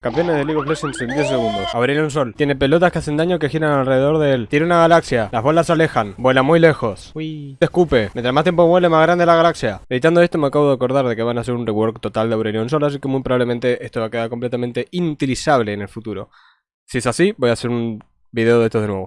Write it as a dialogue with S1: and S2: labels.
S1: Campeones de League of Legends en 10 segundos. Aurelion Sol. Tiene pelotas que hacen daño que giran alrededor de él. Tiene una galaxia. Las bolas se alejan. Vuela muy lejos. Uy. Te escupe. Mientras más tiempo vuele, más grande la galaxia. Editando esto me acabo de acordar de que van a hacer un rework total de Aurelion Sol, así que muy probablemente esto va a quedar completamente inutilizable en el futuro. Si es así, voy a hacer un video de estos de nuevo.